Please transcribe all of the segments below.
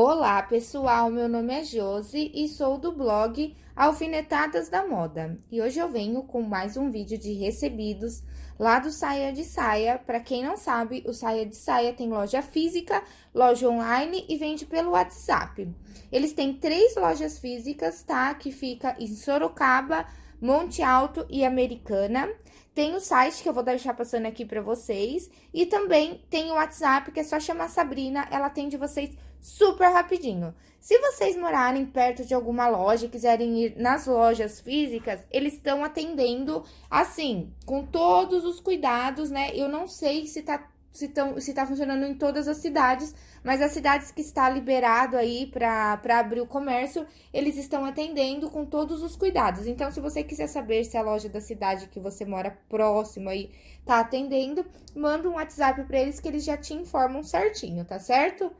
Olá, pessoal. Meu nome é Josi e sou do blog Alfinetadas da Moda. E hoje eu venho com mais um vídeo de recebidos lá do Saia de Saia. Para quem não sabe, o Saia de Saia tem loja física, loja online e vende pelo WhatsApp. Eles têm três lojas físicas, tá? Que fica em Sorocaba, Monte Alto e Americana. Tem o site que eu vou deixar passando aqui para vocês. E também tem o WhatsApp, que é só chamar Sabrina, ela atende vocês super rapidinho. Se vocês morarem perto de alguma loja e quiserem ir nas lojas físicas, eles estão atendendo assim, com todos os cuidados, né? Eu não sei se tá se, tão, se tá funcionando em todas as cidades, mas as cidades que está liberado aí para abrir o comércio, eles estão atendendo com todos os cuidados. Então, se você quiser saber se a loja da cidade que você mora próximo aí tá atendendo, manda um WhatsApp para eles que eles já te informam certinho, tá certo?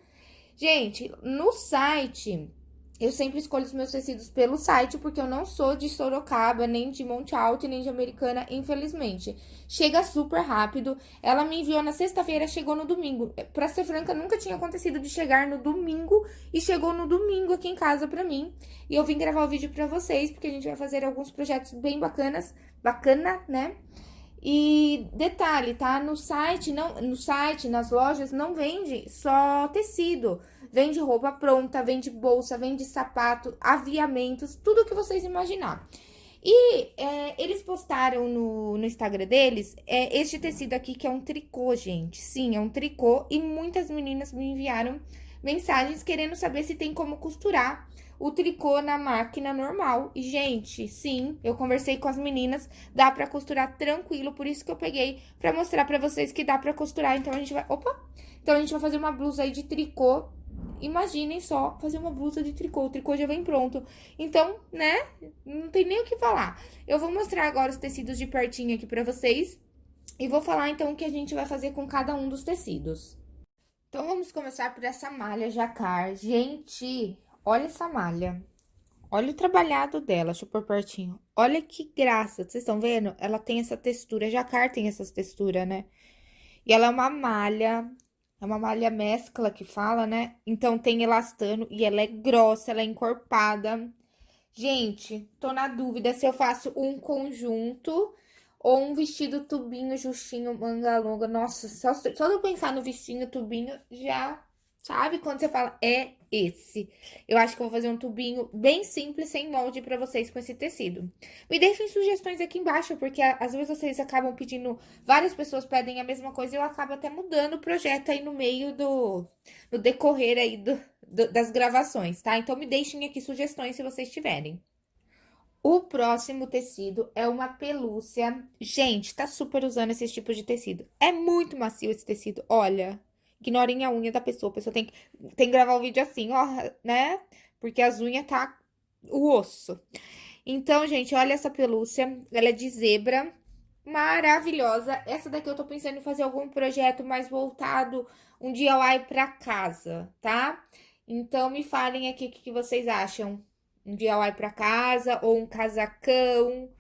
Gente, no site, eu sempre escolho os meus tecidos pelo site, porque eu não sou de Sorocaba, nem de Monte Alto, nem de Americana, infelizmente. Chega super rápido. Ela me enviou na sexta-feira, chegou no domingo. Pra ser franca, nunca tinha acontecido de chegar no domingo e chegou no domingo aqui em casa pra mim. E eu vim gravar o vídeo pra vocês, porque a gente vai fazer alguns projetos bem bacanas, bacana, né? E detalhe, tá? No site, não, no site, nas lojas, não vende só tecido. Vende roupa pronta, vende bolsa, vende sapato, aviamentos, tudo que vocês imaginar. E é, eles postaram no, no Instagram deles é, este tecido aqui, que é um tricô, gente. Sim, é um tricô. E muitas meninas me enviaram mensagens querendo saber se tem como costurar o tricô na máquina normal. E, gente, sim, eu conversei com as meninas, dá pra costurar tranquilo, por isso que eu peguei pra mostrar pra vocês que dá pra costurar. Então, a gente vai... Opa! Então, a gente vai fazer uma blusa aí de tricô. Imaginem só, fazer uma blusa de tricô, o tricô já vem pronto. Então, né, não tem nem o que falar. Eu vou mostrar agora os tecidos de pertinho aqui pra vocês. E vou falar, então, o que a gente vai fazer com cada um dos tecidos. Então, vamos começar por essa malha jacar. Gente, olha essa malha. Olha o trabalhado dela, deixa eu pôr pertinho. Olha que graça, vocês estão vendo? Ela tem essa textura, jacar tem essas texturas, né? E ela é uma malha, é uma malha mescla que fala, né? Então, tem elastano e ela é grossa, ela é encorpada. Gente, tô na dúvida se eu faço um conjunto ou um vestido tubinho, justinho, manga longa. Nossa, só, só de eu pensar no vestido tubinho, já sabe quando você fala, é esse. Eu acho que eu vou fazer um tubinho bem simples, sem molde pra vocês com esse tecido. Me deixem sugestões aqui embaixo, porque às vezes vocês acabam pedindo, várias pessoas pedem a mesma coisa e eu acabo até mudando o projeto aí no meio do, no decorrer aí do, do, das gravações, tá? Então, me deixem aqui sugestões se vocês tiverem. O próximo tecido é uma pelúcia. Gente, tá super usando esse tipo de tecido. É muito macio esse tecido, olha. Ignorem a unha da pessoa, a pessoa tem que, tem que gravar o vídeo assim, ó, né? Porque as unhas tá o osso. Então, gente, olha essa pelúcia, ela é de zebra, maravilhosa. Essa daqui eu tô pensando em fazer algum projeto mais voltado um DIY pra casa, tá? Então, me falem aqui o que, vocês acham um DIY para casa, ou um casacão,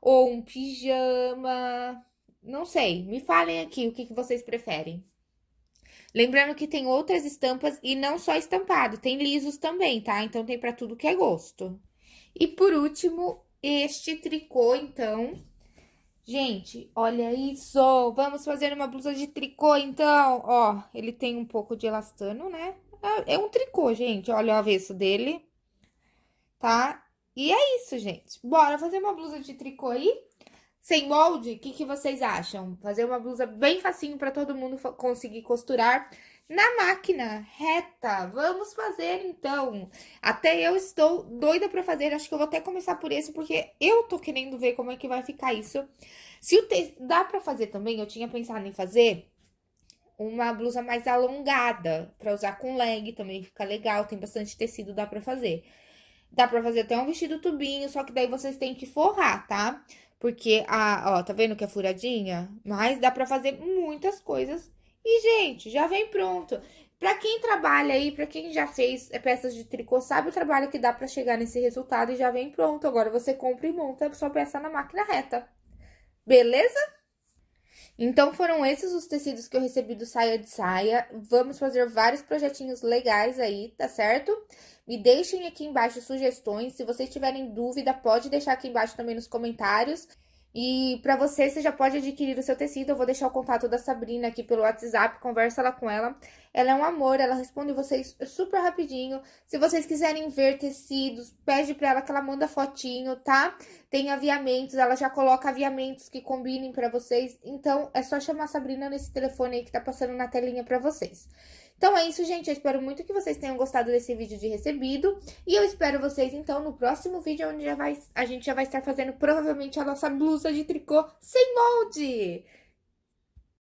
ou um pijama, não sei. Me falem aqui o que vocês preferem. Lembrando que tem outras estampas e não só estampado, tem lisos também, tá? Então, tem para tudo que é gosto. E por último, este tricô, então. Gente, olha isso! Vamos fazer uma blusa de tricô, então. Ó, ele tem um pouco de elastano, né? É, é um tricô, gente. Olha o avesso dele tá? E é isso, gente. Bora fazer uma blusa de tricô aí? Sem molde, o que, que vocês acham? Fazer uma blusa bem facinho para todo mundo conseguir costurar na máquina reta. Vamos fazer, então. Até eu estou doida para fazer. Acho que eu vou até começar por esse, porque eu tô querendo ver como é que vai ficar isso. Se o te... Dá para fazer também, eu tinha pensado em fazer uma blusa mais alongada, para usar com leg também fica legal, tem bastante tecido, dá para fazer. Dá pra fazer até um vestido tubinho, só que daí vocês têm que forrar, tá? Porque, a, ó, tá vendo que é furadinha? Mas dá pra fazer muitas coisas. E, gente, já vem pronto. Pra quem trabalha aí, pra quem já fez peças de tricô, sabe o trabalho que dá pra chegar nesse resultado e já vem pronto. Agora, você compra e monta sua peça na máquina reta. Beleza? Então, foram esses os tecidos que eu recebi do Saia de Saia. Vamos fazer vários projetinhos legais aí, tá certo? Me deixem aqui embaixo sugestões. Se vocês tiverem dúvida, pode deixar aqui embaixo também nos comentários. E para você, você já pode adquirir o seu tecido. Eu vou deixar o contato da Sabrina aqui pelo WhatsApp, conversa lá com ela. Ela é um amor, ela responde vocês super rapidinho. Se vocês quiserem ver tecidos, pede para ela que ela manda fotinho, tá? Tem aviamentos, ela já coloca aviamentos que combinem para vocês. Então, é só chamar a Sabrina nesse telefone aí que tá passando na telinha para vocês. Então é isso, gente. Eu espero muito que vocês tenham gostado desse vídeo de recebido. E eu espero vocês, então, no próximo vídeo, onde já vai, a gente já vai estar fazendo, provavelmente, a nossa blusa de tricô sem molde.